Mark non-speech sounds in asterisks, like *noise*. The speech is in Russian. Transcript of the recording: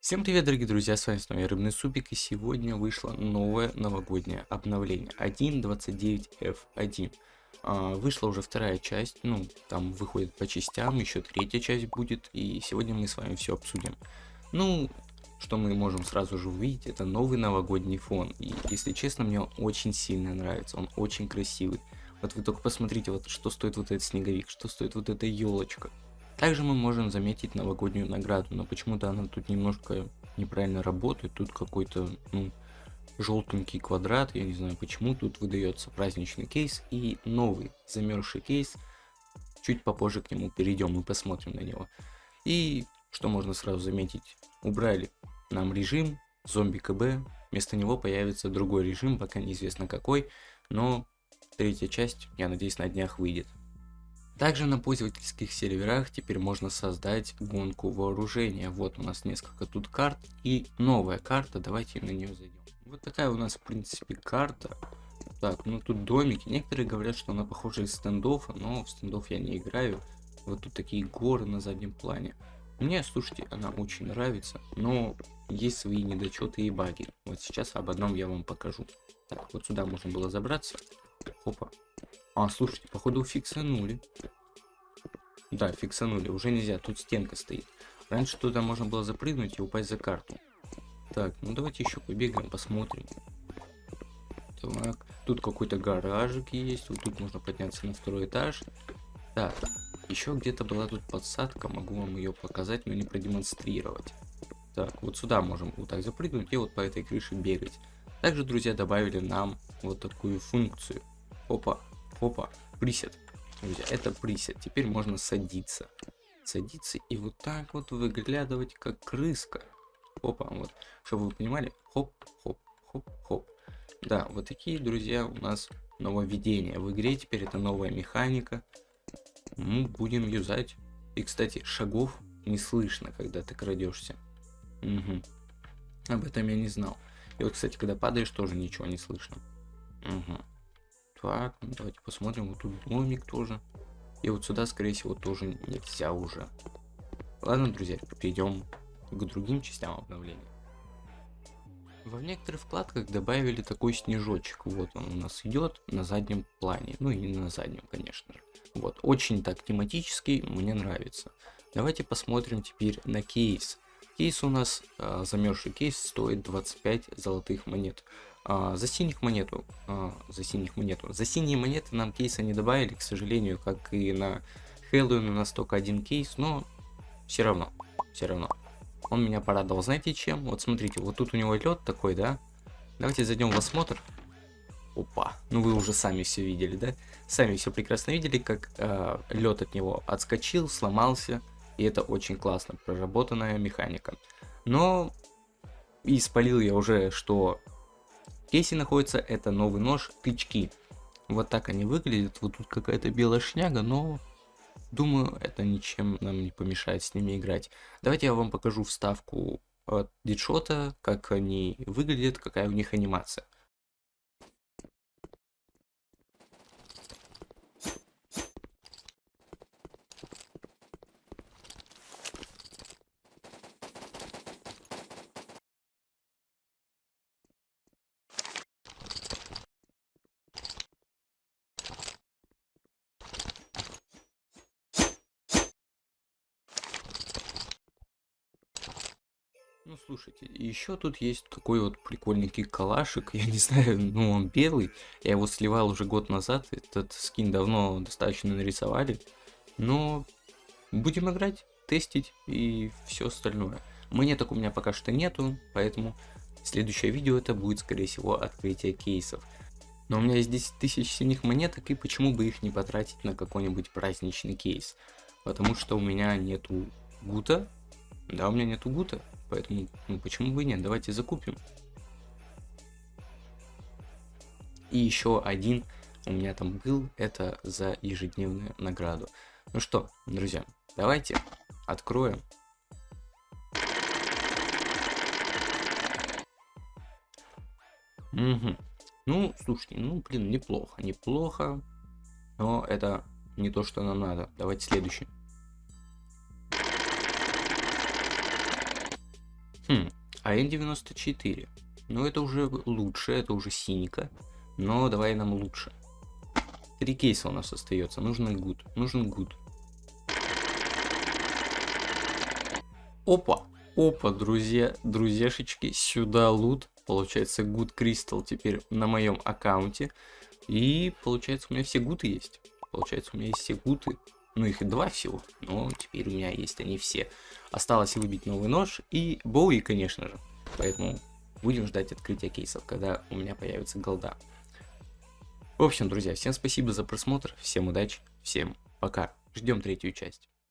Всем привет, дорогие друзья, с вами снова Рыбный Супик, и сегодня вышло новое новогоднее обновление 1.29F1. А, вышла уже вторая часть, ну, там выходит по частям, еще третья часть будет, и сегодня мы с вами все обсудим. Ну, что мы можем сразу же увидеть, это новый новогодний фон, и, если честно, мне он очень сильно нравится, он очень красивый. Вот вы только посмотрите, вот что стоит вот этот снеговик, что стоит вот эта елочка. Также мы можем заметить новогоднюю награду, но почему-то она тут немножко неправильно работает. Тут какой-то, ну, желтенький квадрат, я не знаю почему. Тут выдается праздничный кейс и новый замерзший кейс. Чуть попозже к нему перейдем и посмотрим на него. И что можно сразу заметить, убрали нам режим зомби КБ, вместо него появится другой режим, пока неизвестно какой, но третья часть, я надеюсь, на днях выйдет. Также на пользовательских серверах теперь можно создать гонку вооружения. Вот у нас несколько тут карт и новая карта, давайте на нее зайдем. Вот такая у нас в принципе карта. Так, ну тут домики. Некоторые говорят, что она похожа из стендофа, но в стендов я не играю. Вот тут такие горы на заднем плане. Мне, слушайте, она очень нравится, но есть свои недочеты и баги. Вот сейчас об одном я вам покажу. Так, вот сюда можно было забраться. Опа, а, слушайте, походу фиксанули. Да, фиксанули. Уже нельзя, тут стенка стоит. Раньше туда можно было запрыгнуть и упасть за карту. Так, ну давайте еще побегаем, посмотрим. Так, тут какой-то гаражик есть. Вот тут можно подняться на второй этаж. Так, еще где-то была тут подсадка. Могу вам ее показать, но не продемонстрировать. Так, вот сюда можем вот так запрыгнуть и вот по этой крыше бегать. Также, друзья, добавили нам вот такую функцию. Опа, Опа, присед. Друзья, это присед. Теперь можно садиться. Садиться и вот так вот выглядывать, как крыска. Опа, вот. Чтобы вы понимали, хоп, хоп, хоп, хоп. Да, вот такие, друзья, у нас нововведения в игре. Теперь это новая механика. Мы будем юзать. И, кстати, шагов не слышно, когда ты крадешься. Угу. Об этом я не знал. И вот, кстати, когда падаешь, тоже ничего не слышно. Угу. Так, ну давайте посмотрим. Вот тут домик тоже. И вот сюда, скорее всего, тоже нельзя уже. Ладно, друзья, перейдем к другим частям обновления. Во некоторых вкладках добавили такой снежочек. Вот он у нас идет на заднем плане. Ну и на заднем, конечно же. Вот, очень так тематический, мне нравится. Давайте посмотрим теперь на кейс. Кейс у нас, э, замерзший кейс, стоит 25 золотых монет. А, за синих монету, а, за синих монету, за синие монеты нам кейса не добавили, к сожалению, как и на Хэллоуин у нас только один кейс, но все равно, все равно. Он меня порадовал, знаете чем? Вот смотрите, вот тут у него лед такой, да? Давайте зайдем в осмотр. Опа, ну вы уже сами все видели, да? Сами все прекрасно видели, как э, лед от него отскочил, сломался, и это очень классно, проработанная механика. Но и спалил я уже, что кейсе находится это новый нож тычки. Вот так они выглядят. Вот тут какая-то белая шняга, но думаю, это ничем нам не помешает с ними играть. Давайте я вам покажу вставку от дедшота, как они выглядят, какая у них анимация. Ну слушайте, еще тут есть такой вот прикольненький калашик, *laughs* я не знаю, ну он белый, я его сливал уже год назад, этот скин давно достаточно нарисовали, но будем играть, тестить и все остальное. Монеток у меня пока что нету, поэтому следующее видео это будет скорее всего открытие кейсов. Но у меня есть 10 тысяч синих монеток и почему бы их не потратить на какой-нибудь праздничный кейс. Потому что у меня нету гута, да у меня нету гута, Поэтому, ну почему бы и нет, давайте закупим. И еще один у меня там был, это за ежедневную награду. Ну что, друзья, давайте откроем. Угу. Ну, слушайте, ну, блин, неплохо, неплохо. Но это не то, что нам надо. Давайте следующий. Хм, АН-94. Ну, это уже лучше, это уже синька. Но давай нам лучше. Три кейса у нас остается. Нужен good. Нужен good. Опа! Опа, друзья, друзьяшечки, сюда лут. Получается, good кристалл теперь на моем аккаунте. И получается, у меня все гуты есть. Получается, у меня есть все гуты. Ну, их два всего. Но теперь у меня есть они все. Осталось выбить новый нож и Боуи, конечно же. Поэтому будем ждать открытия кейсов, когда у меня появится голда. В общем, друзья, всем спасибо за просмотр, всем удачи, всем пока. Ждем третью часть.